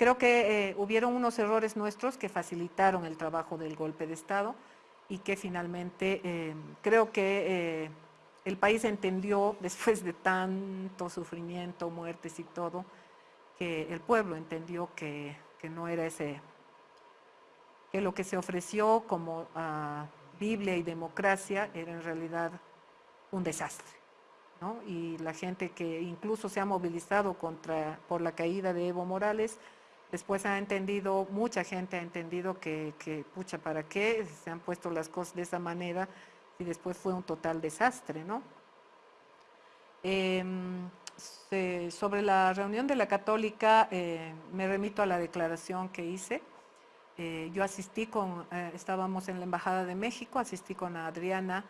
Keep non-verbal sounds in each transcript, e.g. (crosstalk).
creo que eh, hubieron unos errores nuestros que facilitaron el trabajo del golpe de Estado y que finalmente eh, creo que eh, el país entendió, (laughs) después de tanto sufrimiento, muertes y todo, que el pueblo entendió que, no era ese, que lo que se ofreció como ah, Biblia y democracia era en realidad un desastre. Y la gente que incluso se ha movilizado contra, por la caída de Evo Morales, después ha entendido, mucha gente ha entendido que, pucha, ¿para qué se han puesto las cosas de esa manera? Y después fue un total desastre, ¿no? Em, sobre la reunión de la Católica, eh, me remito a la declaración que hice. Eh, yo asistí con, eh, estábamos en la Embajada de México, asistí con Adriana,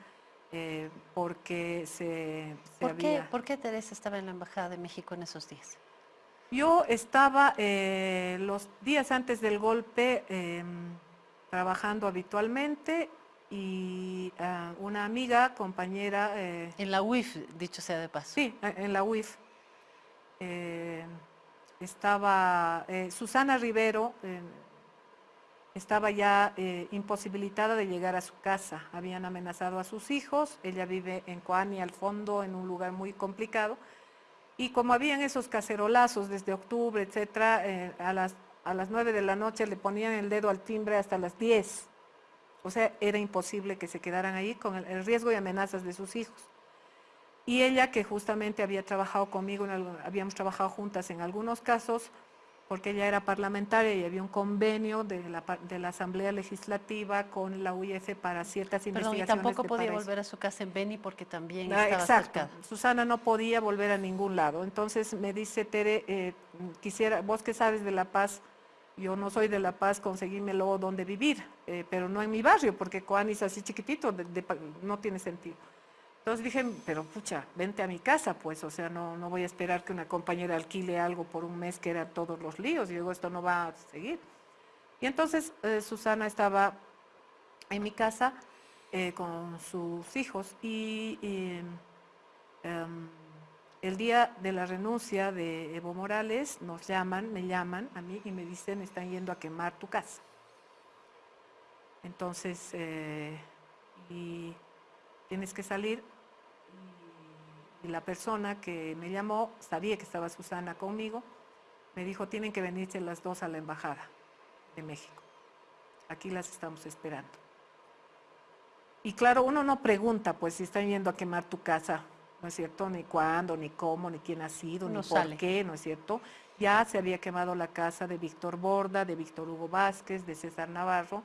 porque se, ¿Por, qué, ¿Por qué Teresa estaba en la Embajada de México en esos días? Yo estaba los días antes del golpe em, trabajando habitualmente y ah, una amiga, compañera... Eh, en la UIF, dicho sea de paso. Sí, en la UIF. Eh, estaba eh, Susana Rivero, estaba ya imposibilitada de llegar a su casa. Habían amenazado a sus hijos, ella vive en Coani al fondo, en un lugar muy complicado. Y como habían esos cacerolazos desde octubre, etcétera, a, las, a las 9 de la noche le ponían el dedo al timbre hasta las 10 o sea, era imposible que se quedaran ahí con el, riesgo y amenazas de sus hijos. Y ella, que justamente había trabajado conmigo, habíamos trabajado juntas en algunos casos, porque ella era parlamentaria y había un convenio de la, Asamblea Legislativa con la UIF para ciertas investigaciones. Y tampoco podía volver a su casa en Beni porque también ah, estaba Exacto. Susana no podía volver a ningún lado. Entonces me dice, Tere, eh, quisiera, vos que sabes de La Paz, yo no soy de La Paz, conseguímelo donde vivir, eh, pero no en mi barrio, porque Coani es así chiquitito, no tiene sentido. Entonces dije, pero pucha, vente a mi casa, pues, o sea, no, no voy a esperar que una compañera alquile algo por un mes, que era todos los líos, y digo, esto no va a seguir. Y entonces eh, Susana estaba en mi casa eh, con sus hijos y... Em, el día de la renuncia de Evo Morales nos llaman, me llaman a mí y me dicen están yendo a quemar tu casa. Entonces, eh, y tienes que salir y, la persona que me llamó sabía que estaba Susana conmigo, me dijo tienen que venirse las dos a la embajada de México. Aquí las estamos esperando. Y claro, uno no pregunta pues si están yendo a quemar tu casa, ¿no es cierto? Ni cuándo, ni cómo, ni quién ha sido, ni por qué, ¿no es cierto? Ya se había quemado la casa de Víctor Borda, de Víctor Hugo Vázquez, de César Navarro,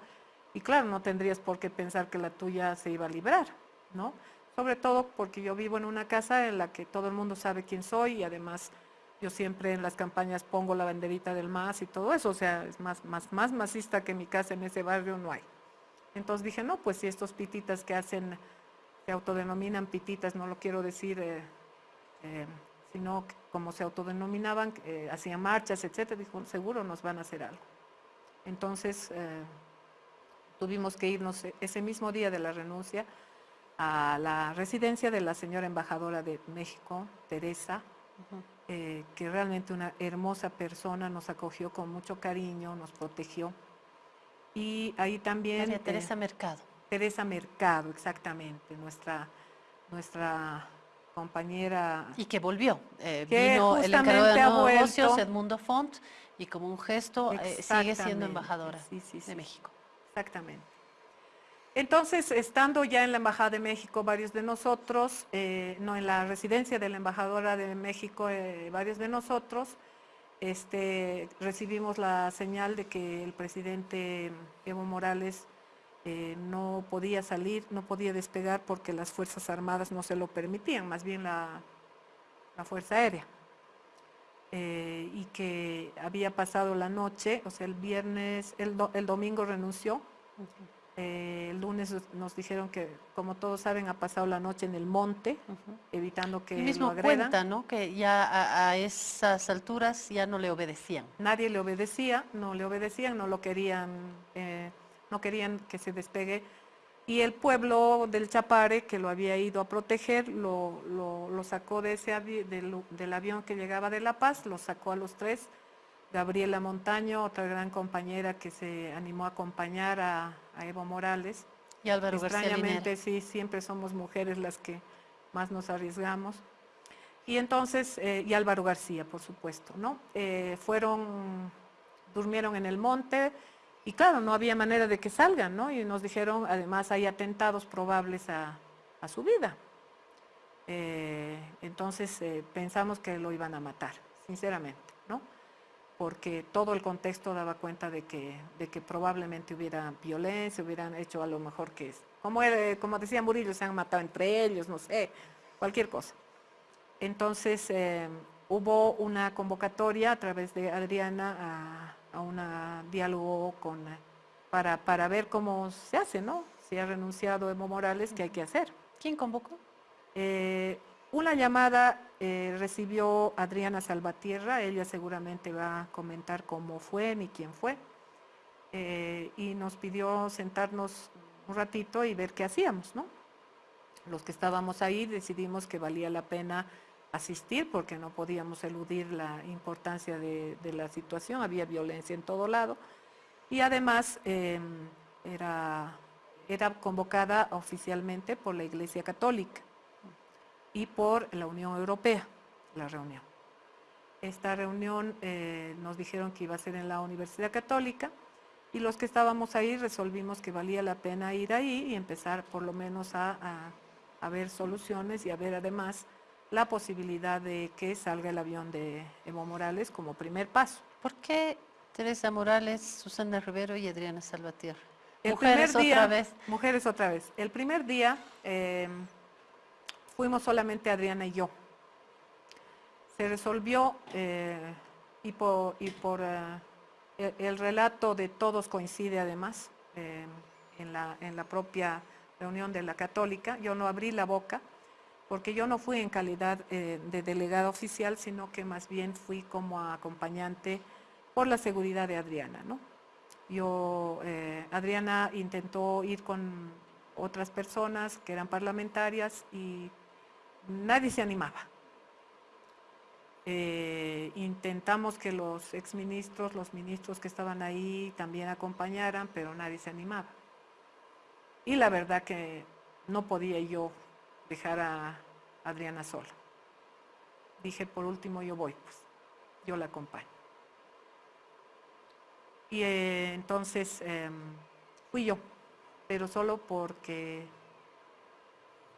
y claro, no tendrías por qué pensar que la tuya se iba a librar, ¿no? Sobre todo porque yo vivo en una casa en la que todo el mundo sabe quién soy y además yo siempre en las campañas pongo la banderita del MAS y todo eso, o sea, es más, más, más masista que mi casa en ese barrio no hay. Entonces dije, no, pues si estos pititas que hacen se autodenominan pititas, no lo quiero decir, eh, eh, sino como se autodenominaban, eh, hacían marchas, etcétera, dijo, seguro nos van a hacer algo. Entonces, tuvimos que irnos ese mismo día de la renuncia a la residencia de la señora embajadora de México, Teresa, que realmente una hermosa persona, nos acogió con mucho cariño, nos protegió. Y ahí también... María Teresa Mercado. Teresa Mercado, exactamente, nuestra, nuestra compañera. Y que volvió. Eh, vino el encargado de negocios, Edmundo Font, y como un gesto eh, sigue siendo embajadora de México. Exactamente. Entonces, estando ya en la Embajada de México, varios de nosotros, eh, no en la residencia de la Embajadora de México, varios de nosotros, este, recibimos la señal de que el presidente Evo Morales eh, no podía salir, no podía despegar porque las Fuerzas Armadas no se lo permitían, más bien la, Fuerza Aérea. Eh, y que había pasado la noche, o sea, el viernes, el, domingo renunció. Eh, el lunes nos dijeron que, como todos saben, ha pasado la noche en el monte, evitando que mismo lo agredan. cuenta, ¿no? Que ya a, esas alturas ya no le obedecían. Nadie le obedecía, no le obedecían, no lo querían no querían que se despegue. Y el pueblo del Chapare, que lo había ido a proteger, lo, lo, sacó de ese del, avión que llegaba de La Paz, lo sacó a los tres Gabriela Montaño, otra gran compañera que se animó a acompañar a, Evo Morales. Y Álvaro Extrañamente, sí, siempre somos mujeres las que más nos arriesgamos. Y entonces, eh, y Álvaro García, por supuesto, ¿no? Eh, fueron, durmieron en el monte y claro, no había manera de que salgan, ¿no? Y nos dijeron, además hay atentados probables a, su vida. Eh, entonces pensamos que lo iban a matar, sinceramente. Porque todo el contexto daba cuenta de que, de que probablemente hubiera violencia, hubieran hecho a lo mejor que es, como, como decía Murillo, se han matado entre ellos, no sé, cualquier cosa. Entonces eh, hubo una convocatoria a través de Adriana a, un diálogo con, para, para, ver cómo se hace, ¿no? Si ha renunciado Evo Morales, ¿qué hay que hacer? ¿Quién convocó? Eh, una llamada eh, recibió Adriana Salvatierra, ella seguramente va a comentar cómo fue ni quién fue, y nos pidió sentarnos un ratito y ver qué hacíamos, ¿no? Los que estábamos ahí decidimos que valía la pena asistir porque no podíamos eludir la importancia de, la situación, había violencia en todo lado. Y además em, era, era convocada oficialmente por la Iglesia Católica y por la Unión Europea, la reunión. Esta reunión eh, nos dijeron que iba a ser en la Universidad Católica y los que estábamos ahí resolvimos que valía la pena ir ahí y empezar por lo menos a, a ver soluciones y a ver además la posibilidad de que salga el avión de Evo Morales como primer paso. ¿Por qué Teresa Morales, Susana Rivero y Adriana Salvatierra? mujeres otra vez. Mujeres otra vez. El primer día em, fuimos solamente Adriana y yo. Se resolvió eh, y por, eh, el, relato de todos coincide además em, en, la, en la propia reunión de la católica. Yo no abrí la boca porque yo no fui en calidad eh, de delegada oficial, sino que más bien fui como acompañante por la seguridad de Adriana. ¿no? Yo, eh, Adriana intentó ir con otras personas que eran parlamentarias y nadie se animaba. Eh, intentamos que los exministros, los ministros que estaban ahí también acompañaran, pero nadie se animaba. Y la verdad que no podía yo dejar a Adriana sola. Dije, por último yo voy, pues, yo la acompaño. Y eh, entonces em, fui yo, pero solo porque,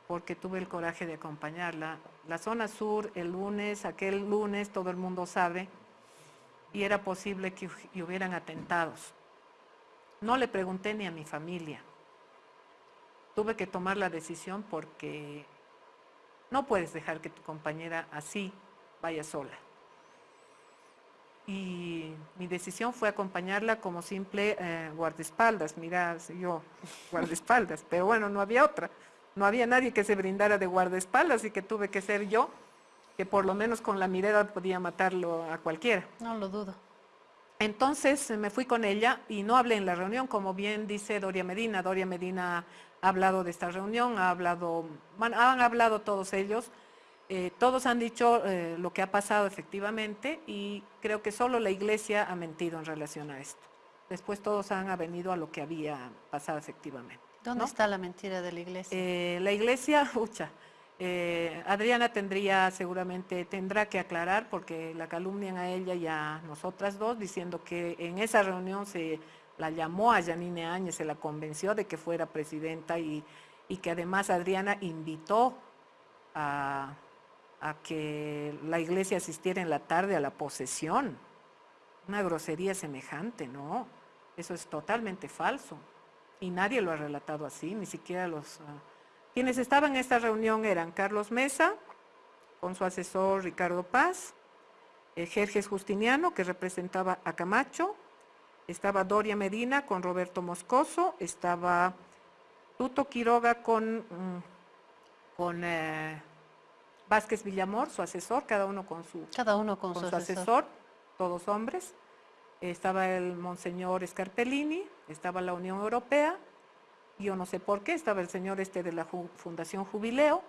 porque tuve el coraje de acompañarla. La zona sur, el lunes, aquel lunes, todo el mundo sabe, y era posible que hubieran atentados. No le pregunté ni a mi familia. Tuve que tomar la decisión porque no puedes dejar que tu compañera así vaya sola. Y mi decisión fue acompañarla como simple eh, guardaespaldas. Mira, yo guardaespaldas, pero bueno, no había otra. No había nadie que se brindara de guardaespaldas y que tuve que ser yo, que por lo menos con la mirada podía matarlo a cualquiera. No lo dudo. Entonces me fui con ella y no hablé en la reunión, como bien dice Doria Medina. Doria Medina ha hablado de esta reunión, ha hablado, han hablado todos ellos, eh, todos han dicho eh, lo que ha pasado efectivamente y creo que solo la iglesia ha mentido en relación a esto. Después todos han venido a lo que había pasado efectivamente. ¿Dónde está la mentira de la iglesia? Eh, la iglesia, (laughs) ucha, Adriana tendría seguramente, tendrá que aclarar porque la calumnian a ella y a nosotras dos diciendo que en esa reunión se la llamó a Janine Áñez, se la convenció de que fuera presidenta y, que además Adriana invitó a, que la iglesia asistiera en la tarde a la posesión. Una grosería semejante, ¿no? Eso es totalmente falso. Y nadie lo ha relatado así, ni siquiera los... Ah, quienes estaban en esta reunión eran Carlos Mesa, con su asesor Ricardo Paz, eh, Jerjes Justiniano, que representaba a Camacho, estaba Doria Medina con Roberto Moscoso, estaba Tuto Quiroga con, mm, con eh, Vázquez Villamor, su asesor, cada uno con su, cada uno con, su, asesor. todos hombres. Estaba el Monseñor Scarpellini, estaba la Unión Europea, yo no sé por qué, estaba el señor este de la Fundación Jubileo,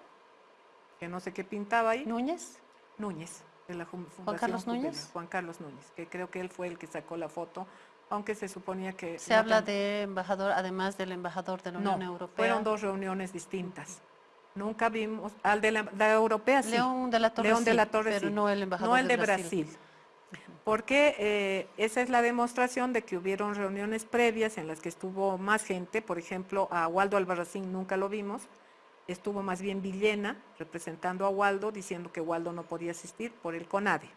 que no sé qué pintaba ahí. ¿Núñez? Núñez. de la Fundación Juan Carlos Núñez. Juan Carlos Núñez, que creo que él fue el que sacó la foto, aunque se suponía que... Se habla de embajador, además del embajador de la Unión Europea. fueron dos reuniones distintas. Nunca vimos, al de la, europea sí. León de la Torre, León de la Torre pero no el embajador No el de Brasil. Porque eh, esa es la demostración de que hubieron reuniones previas en las que estuvo más gente, por ejemplo, a Waldo Albarracín nunca lo vimos, estuvo más bien Villena representando a Waldo, diciendo que Waldo no podía asistir por el CONADE.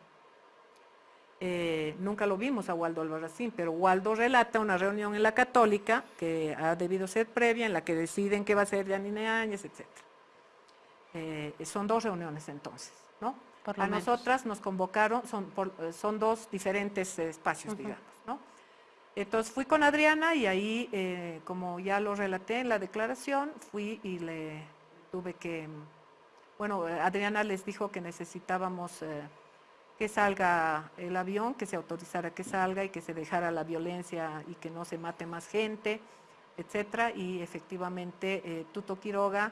Eh, nunca lo vimos a Waldo Albarracín, pero Waldo relata una reunión en la Católica, que ha debido ser previa, en la que deciden qué va a ser Yanine Áñez, etc. Eh, son dos reuniones entonces, ¿no? A nosotras nos convocaron, son, son dos diferentes espacios, digamos, ¿no? Entonces fui con Adriana y ahí, eh, como ya lo relaté en la declaración, fui y le tuve que, bueno, Adriana les dijo que necesitábamos eh, que salga el avión, que se autorizara que salga y que se dejara la violencia y que no se mate más gente, etcétera, y efectivamente eh, Tuto Quiroga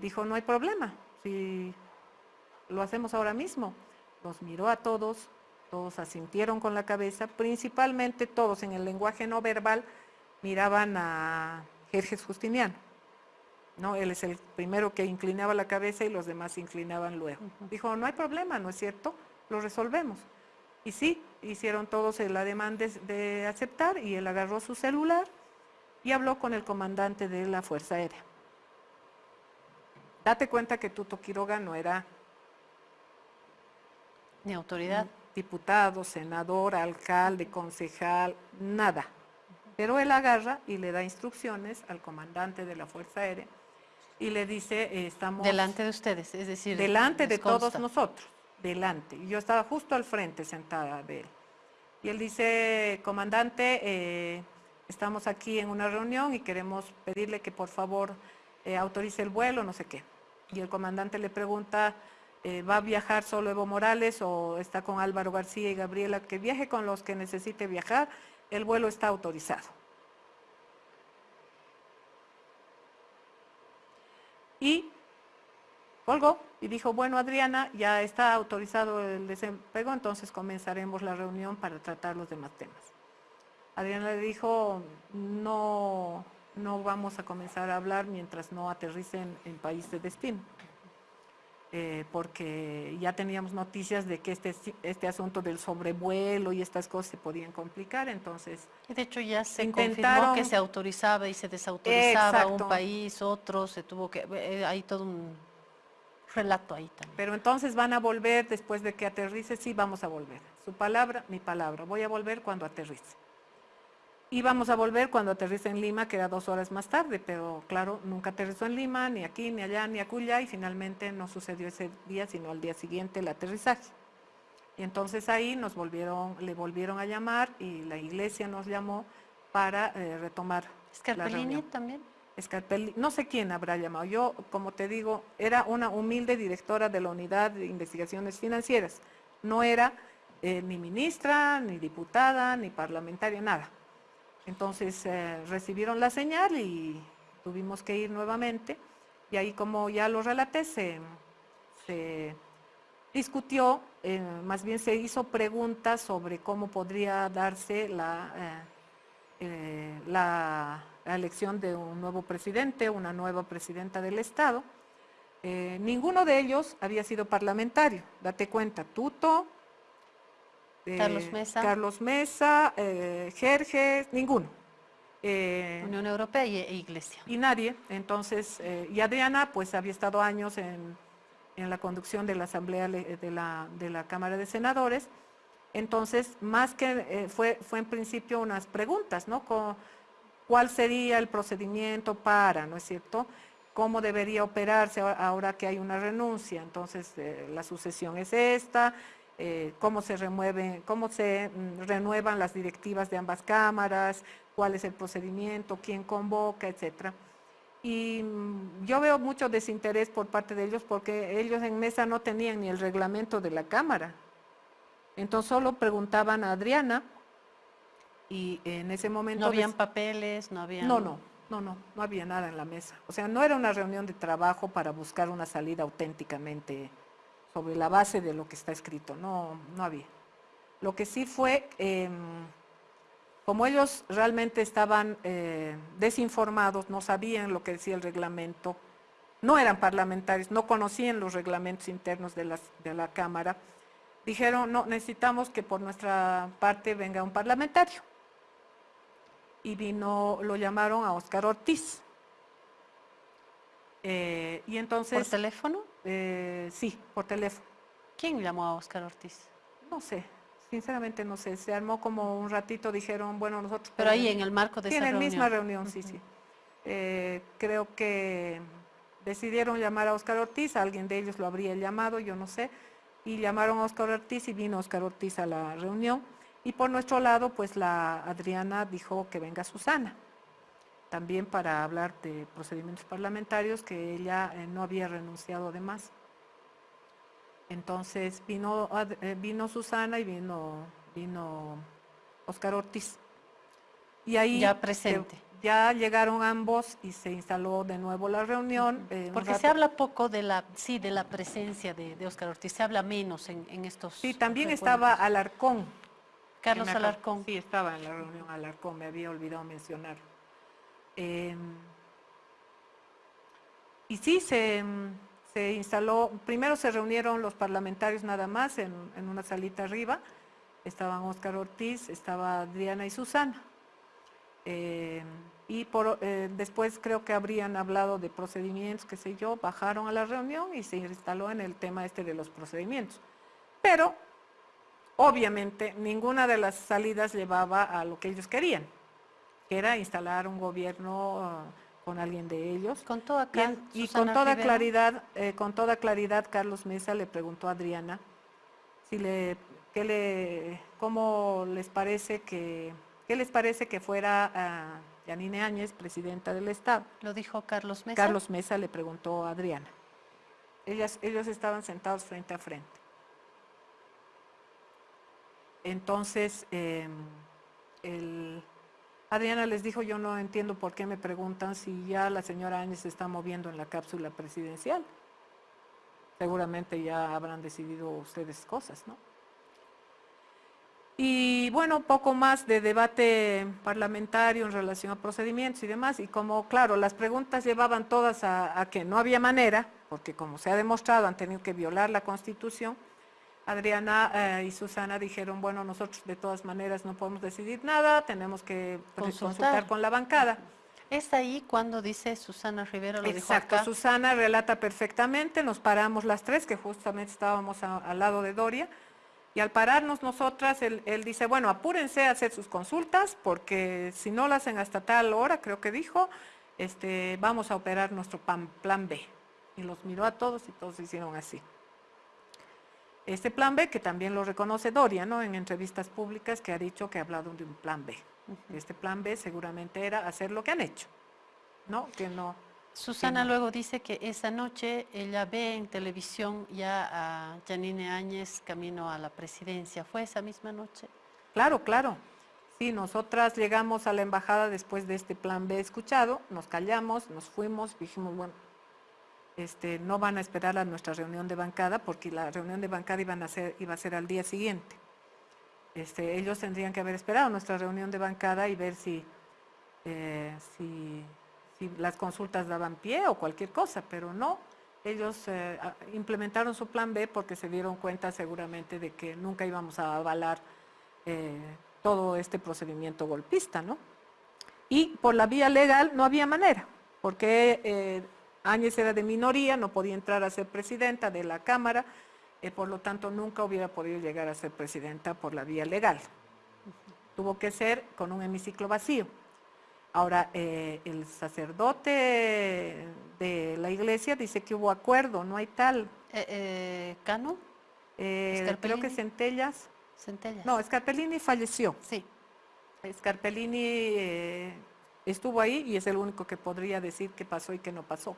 dijo, no hay problema, si lo hacemos ahora mismo. Nos miró a todos, todos asintieron con la cabeza, principalmente todos en el lenguaje no verbal miraban a Jerjes Justiniano. ¿no? Él es el primero que inclinaba la cabeza y los demás se inclinaban luego. Dijo, no hay problema, ¿no es cierto? Lo resolvemos. Y sí, hicieron todos el ademán de, de aceptar y él agarró su celular y habló con el comandante de la Fuerza Aérea. Date cuenta que Tuto Quiroga no era ni autoridad. Diputado, senador, alcalde, concejal, nada. Pero él agarra y le da instrucciones al comandante de la Fuerza Aérea y le dice, eh, estamos... Delante de ustedes, es decir... Delante de todos nosotros, delante. Y yo estaba justo al frente sentada de él. Y él dice, comandante, eh, estamos aquí en una reunión y queremos pedirle que por favor eh, autorice el vuelo, no sé qué. Y el comandante le pregunta, eh, va a viajar solo Evo Morales o está con Álvaro García y Gabriela, que viaje con los que necesite viajar, el vuelo está autorizado. Y colgó y dijo, bueno Adriana, ya está autorizado el desempleo, entonces comenzaremos la reunión para tratar los demás temas. Adriana le dijo, no, no vamos a comenzar a hablar mientras no aterricen en país de destino. Eh, porque ya teníamos noticias de que este, este asunto del sobrevuelo y estas cosas se podían complicar, entonces... De hecho ya se confirmó que se autorizaba y se desautorizaba un país, otro, se tuvo que... Eh, hay todo un relato ahí también. Pero entonces van a volver después de que aterrice, sí, vamos a volver. Su palabra, mi palabra, voy a volver cuando aterrice. Íbamos a volver cuando aterriza en Lima, que era dos horas más tarde, pero claro, nunca aterrizó en Lima, ni aquí, ni allá, ni acullá, y finalmente no sucedió ese día, sino al día siguiente el aterrizaje. Y entonces ahí nos volvieron, le volvieron a llamar y la iglesia nos llamó para eh, retomar la reunión. también? Scarpelli, no sé quién habrá llamado. Yo, como te digo, era una humilde directora de la Unidad de Investigaciones Financieras. No era eh, ni ministra, ni diputada, ni parlamentaria, nada. Entonces eh, recibieron la señal y tuvimos que ir nuevamente y ahí como ya lo relaté se, discutió, eh, más bien se hizo preguntas sobre cómo podría darse la, eh, la, elección de un nuevo presidente, una nueva presidenta del Estado. ninguno de ellos había sido parlamentario, date cuenta, Tuto, Carlos Mesa. Carlos Mesa, eh, ninguno. Eh, Unión Europea e Iglesia. Y nadie. Entonces, eh, y Adriana pues había estado años en, la conducción de la Asamblea de la, de la Cámara de Senadores. Entonces, más que eh, fue, fue en principio unas preguntas, ¿no? ¿Cuál sería el procedimiento para, ¿no es cierto? ¿Cómo debería operarse ahora que hay una renuncia? Entonces, la sucesión es esta, eh, cómo se remueven, cómo se mm, renuevan las directivas de ambas cámaras, cuál es el procedimiento, quién convoca, etcétera. Y mm, yo veo mucho desinterés por parte de ellos porque ellos en mesa no tenían ni el reglamento de la Cámara. Entonces solo preguntaban a Adriana y en ese momento... No habían papeles, no había... No, no, no, no, no había nada en la mesa. O sea, no era una reunión de trabajo para buscar una salida auténticamente sobre la base de lo que está escrito, no, no había. Lo que sí fue, em, como ellos realmente estaban eh, desinformados, no sabían lo que decía el reglamento, no eran parlamentarios, no conocían los reglamentos internos de, de la Cámara, dijeron, no, necesitamos que por nuestra parte venga un parlamentario. Y vino, lo llamaron a Oscar Ortiz. Eh, y entonces... ¿Por teléfono? Eh, sí, por teléfono. ¿Quién llamó a Oscar Ortiz? No sé, sinceramente no sé. Se armó como un ratito, dijeron, bueno, nosotros... Pero ahí en el marco de sí, esa en la misma reunión, sí, sí. Eh, creo que decidieron llamar a Oscar Ortiz, alguien de ellos lo habría llamado, yo no sé, y llamaron a Oscar Ortiz y vino Oscar Ortiz a la reunión. Y por nuestro lado, pues la Adriana dijo que venga Susana también para hablar de procedimientos parlamentarios, que ella eh, no había renunciado además. Entonces vino, eh, vino Susana y vino, vino Oscar Ortiz. Y ahí ya presente. ya llegaron ambos y se instaló de nuevo la reunión. Eh, Porque se habla poco de la, sí, de la presencia de, de Oscar Ortiz, se habla menos en, en estos. Sí, también estaba Alarcón. Carlos Alarcón. Sí, estaba en la reunión Alarcón, me había olvidado mencionarlo. Em, y sí, se, instaló, primero se reunieron los parlamentarios nada más en, una salita arriba, estaban Óscar Ortiz, estaba Adriana y Susana. Em, y por, eh, después creo que habrían hablado de procedimientos, qué sé yo, bajaron a la reunión y se instaló en el tema este de los procedimientos. Pero, obviamente, ninguna de las salidas llevaba a lo que ellos querían era instalar un gobierno ah, con alguien de ellos. Con toda y, con toda claridad, eh, con toda claridad, Carlos Mesa le preguntó a Adriana si le, qué le, cómo les parece que, qué les parece que fuera a Yanine Áñez, presidenta del Estado. Lo dijo Carlos Mesa. Carlos Mesa le preguntó a Adriana. Ellas, ellos estaban sentados frente a frente. Entonces, em, el, Adriana les dijo, yo no entiendo por qué me preguntan si ya la señora Áñez se está moviendo en la cápsula presidencial. Seguramente ya habrán decidido ustedes cosas, ¿no? Y bueno, poco más de debate parlamentario en relación a procedimientos y demás. Y como, claro, las preguntas llevaban todas a, a que no había manera, porque como se ha demostrado han tenido que violar la Constitución, Adriana eh, y Susana dijeron, bueno, nosotros de todas maneras no podemos decidir nada, tenemos que consultar, con la bancada. Es ahí cuando dice Susana Rivera, lo Exacto, dijo Susana relata perfectamente, nos paramos las tres, que justamente estábamos al lado de Doria, y al pararnos nosotras, él, dice, bueno, apúrense a hacer sus consultas, porque si no lo hacen hasta tal hora, creo que dijo, este, vamos a operar nuestro plan, plan B. Y los miró a todos y todos hicieron así. Este plan B, que también lo reconoce Doria, ¿no? En entrevistas públicas que ha dicho que ha hablado de un plan B. Este plan B seguramente era hacer lo que han hecho, ¿no? Que no... Susana luego dice que esa noche ella ve en televisión ya a Janine Áñez camino a la presidencia. ¿Fue esa misma noche? Claro, claro. Sí, nosotras llegamos a la embajada después de este plan B escuchado, nos callamos, nos fuimos, dijimos, bueno, este, no van a esperar a nuestra reunión de bancada porque la reunión de bancada iban a ser, iba a ser al día siguiente. Este, ellos tendrían que haber esperado nuestra reunión de bancada y ver si, eh, si, las consultas daban pie o cualquier cosa, pero no. Ellos eh, implementaron su plan B porque se dieron cuenta seguramente de que nunca íbamos a avalar eh, todo este procedimiento golpista, ¿no? Y por la vía legal no había manera, porque Áñez era de minoría, no podía entrar a ser presidenta de la Cámara, eh, por lo tanto nunca hubiera podido llegar a ser presidenta por la vía legal. Tuvo que ser con un hemiciclo vacío. Ahora, eh, el sacerdote de la iglesia dice que hubo acuerdo, no hay tal. Eh, ¿Cano? creo que Centellas. Centellas. No, Scarpellini falleció. Sí. Scarpellini estuvo ahí y es el único que podría decir qué pasó y qué no pasó.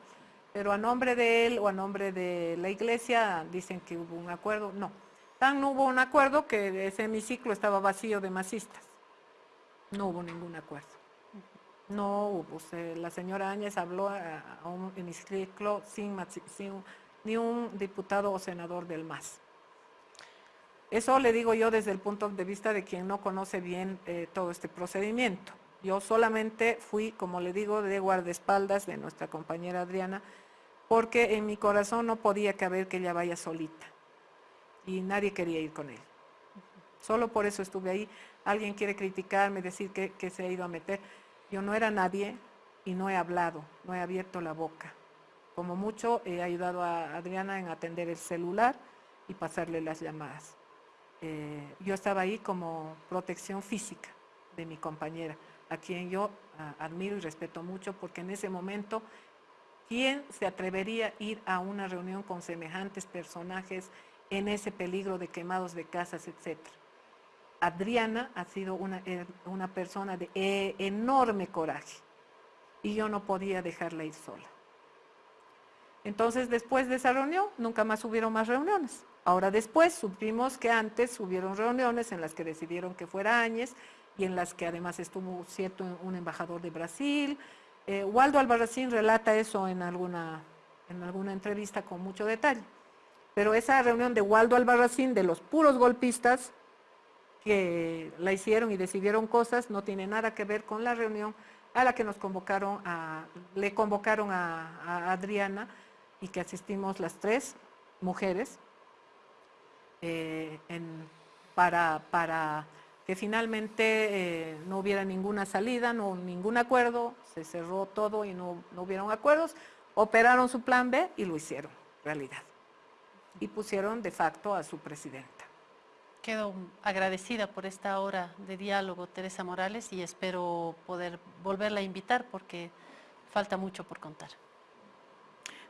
Pero a nombre de él o a nombre de la iglesia dicen que hubo un acuerdo. No, tan no hubo un acuerdo que ese hemiciclo estaba vacío de masistas. No hubo ningún acuerdo. No hubo. la señora Áñez habló a, un hemiciclo sin, sin ni un diputado o senador del MAS. Eso le digo yo desde el punto de vista de quien no conoce bien eh, todo este procedimiento. Yo solamente fui, como le digo, de guardaespaldas de nuestra compañera Adriana, porque en mi corazón no podía caber que ella vaya solita y nadie quería ir con él. Solo por eso estuve ahí. Alguien quiere criticarme, decir que, se ha ido a meter. Yo no era nadie y no he hablado, no he abierto la boca. Como mucho he ayudado a Adriana en atender el celular y pasarle las llamadas. Eh, yo estaba ahí como protección física de mi compañera, a quien yo ah, admiro y respeto mucho, porque en ese momento, ¿quién se atrevería a ir a una reunión con semejantes personajes en ese peligro de quemados de casas, etcétera? Adriana ha sido una, eh, una persona de eh, enorme coraje y yo no podía dejarla ir sola. Entonces, después de esa reunión, nunca más hubieron más reuniones. Ahora después supimos que antes hubieron reuniones en las que decidieron que fuera Áñez y en las que además estuvo cierto un embajador de Brasil. Eh, Waldo Albarracín relata eso en alguna, en alguna entrevista con mucho detalle. Pero esa reunión de Waldo Albarracín, de los puros golpistas que la hicieron y decidieron cosas, no tiene nada que ver con la reunión a la que nos convocaron, a, le convocaron a Adriana y que asistimos las tres mujeres, eh, para, para, que finalmente eh, no hubiera ninguna salida, no, ningún acuerdo, se cerró todo y no, no hubieron acuerdos, operaron su plan B y lo hicieron realidad. Y pusieron de facto a su presidenta. Quedo agradecida por esta hora de diálogo, Teresa Morales, y espero poder volverla a invitar porque falta mucho por contar.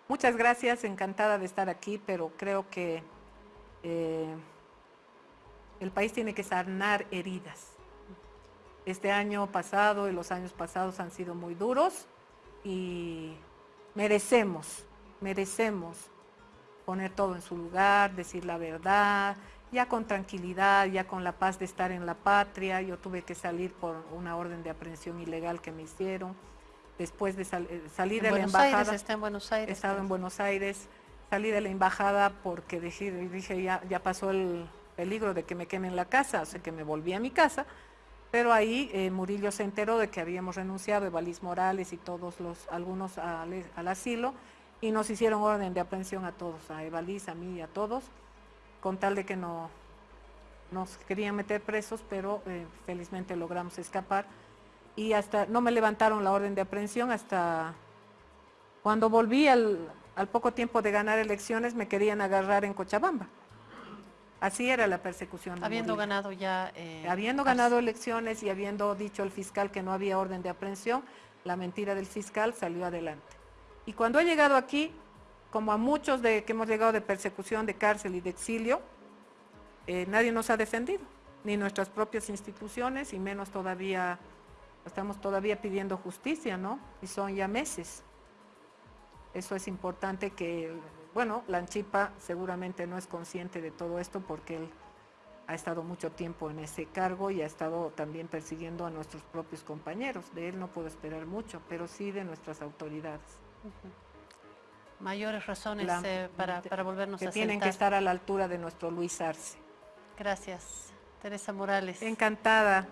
Muchas gracias, encantada de estar aquí, pero creo que eh, el país tiene que sanar heridas. Este año pasado y los años pasados han sido muy duros y merecemos, merecemos poner todo en su lugar, decir la verdad, ya con tranquilidad, ya con la paz de estar en la patria. Yo tuve que salir por una orden de aprehensión ilegal que me hicieron. Después de eh, salir de la embajada. está en Buenos Aires. Estaba en Buenos Aires salí de la embajada porque dije, dije ya, ya pasó el peligro de que me quemen la casa, o sea que me volví a mi casa, pero ahí eh, Murillo se enteró de que habíamos renunciado, Evalís Morales y todos los, algunos al, asilo, y nos hicieron orden de aprehensión a todos, a Evalís, a mí y a todos, con tal de que no nos querían meter presos, pero eh, felizmente logramos escapar. Y hasta, no me levantaron la orden de aprehensión hasta cuando volví al, al poco tiempo de ganar elecciones me querían agarrar en Cochabamba. Así era la persecución. habiendo ganado ya... Eh, habiendo ganado elecciones y habiendo dicho el fiscal que no había orden de aprehensión, la mentira del fiscal salió adelante. Y cuando he llegado aquí, como a muchos de que hemos llegado de persecución, de cárcel y de exilio, eh, nadie nos ha defendido, ni nuestras propias instituciones, y menos todavía, estamos todavía pidiendo justicia, ¿no? Y son ya meses. Eso es importante que, bueno, Lanchipa seguramente no es consciente de todo esto porque él ha estado mucho tiempo en ese cargo y ha estado también persiguiendo a nuestros propios compañeros. De él no puedo esperar mucho, pero sí de nuestras autoridades. Mayores razones eh, para, para, volvernos que a tienen que estar a la altura de nuestro Luis Arce. Gracias. Teresa Morales. Encantada.